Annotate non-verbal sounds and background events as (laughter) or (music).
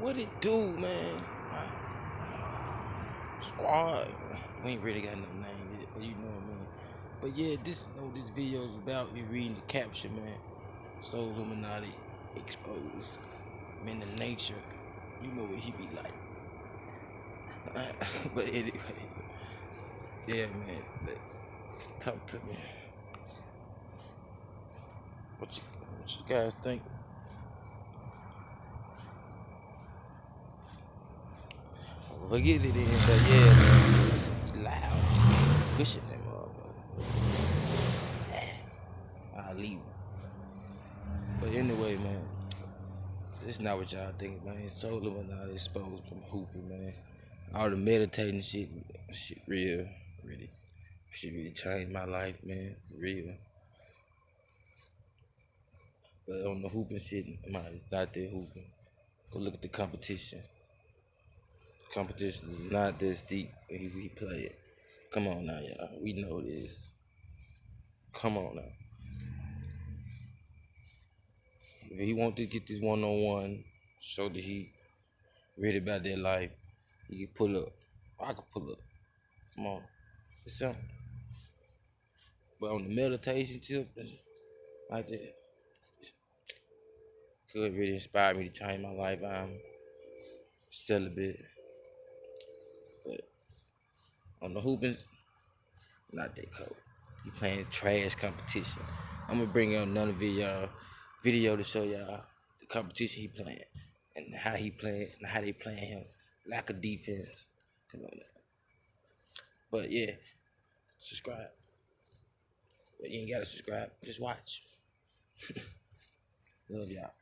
What it do, man? Squad. We ain't really got no name yet, but you know what I mean. But yeah, this know this video is about you reading the caption, man. Soul Illuminati exposed. Man, the nature. You know what he be like. (laughs) but anyway, yeah, man. Talk to me. What you, what you guys think? Forget it in, but yeah, man. Loud. Pushing that motherfucker. I'll leave. But anyway, man. It's not what y'all think, man. It's Soul Illuminati exposed from hooping, man. All the meditating shit, shit real, really. Shit really changed my life, man. Real. But on the hooping shit, man, it's not there hooping. Go look at the competition. Competition is not this deep when he, he play it. Come on now, y'all. We know this. Come on now. If he want to get this one on one, show that he ready about their life, he can pull up. I can pull up. Come on. It's simple. But on the meditation tip, like that, could really inspire me to change my life. I'm celibate. But on the hooping, not that cold. You playing trash competition. I'm gonna bring out another video video to show y'all the competition he playing and how he playing and how they playing him. Lack of defense. Come on. But yeah, subscribe. But you ain't gotta subscribe. Just watch. (laughs) Love y'all.